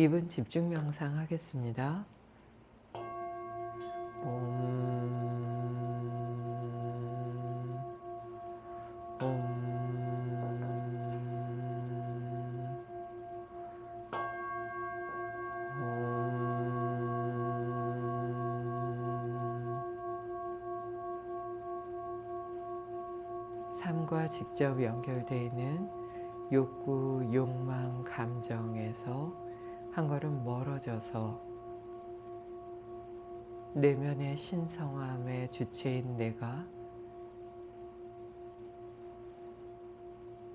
2분 집중 명상 하겠습니다. 옴, 옴. 삶과 직접 연결되어 있는 욕구, 욕망, 감정에서 한 걸음 멀어져서 내면의 신성함의 주체인 내가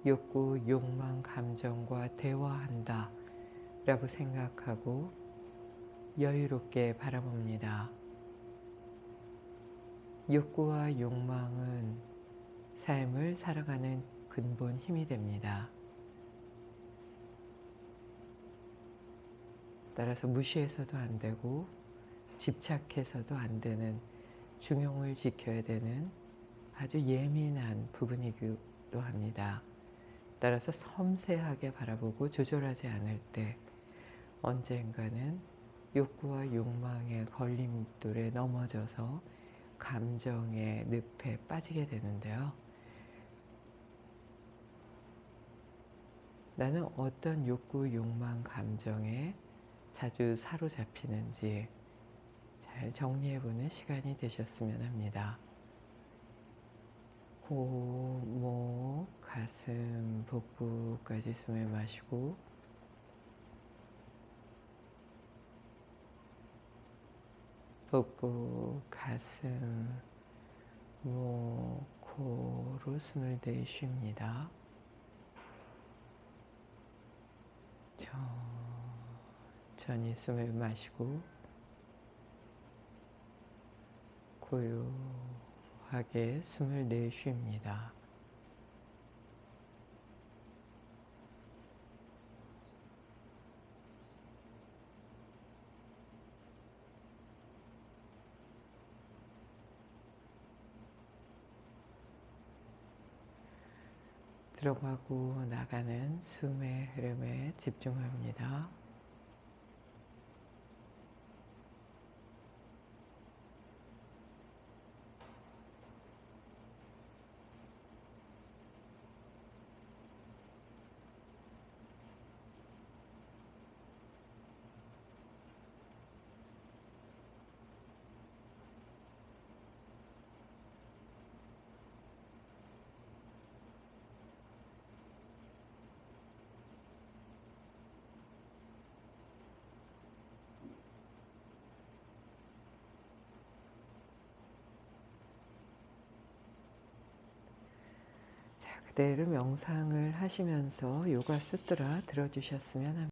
욕구, 욕망, 감정과 대화한다 라고 생각하고 여유롭게 바라봅니다. 욕구와 욕망은 삶을 살아가는 근본 힘이 됩니다. 따라서 무시해서도 안 되고 집착해서도 안 되는 중용을 지켜야 되는 아주 예민한 부분이기도 합니다. 따라서 섬세하게 바라보고 조절하지 않을 때 언젠가는 욕구와 욕망의 걸림돌에 넘어져서 감정의 늪에 빠지게 되는데요. 나는 어떤 욕구, 욕망, 감정에 자주 사로잡히는지 잘 정리해보는 시간이 되셨으면 합니다. 코, 목, 가슴, 복부까지 숨을 마시고 복부, 가슴, 목, 코로 숨을 내쉽니다. 천천히 숨을 마시고 고요하게 숨을 내쉽니다. 들어가고 나가는 숨의 흐름에 집중합니다. 그대로 명상을 하시면서 요가 수트라 들어주셨으면 합니다.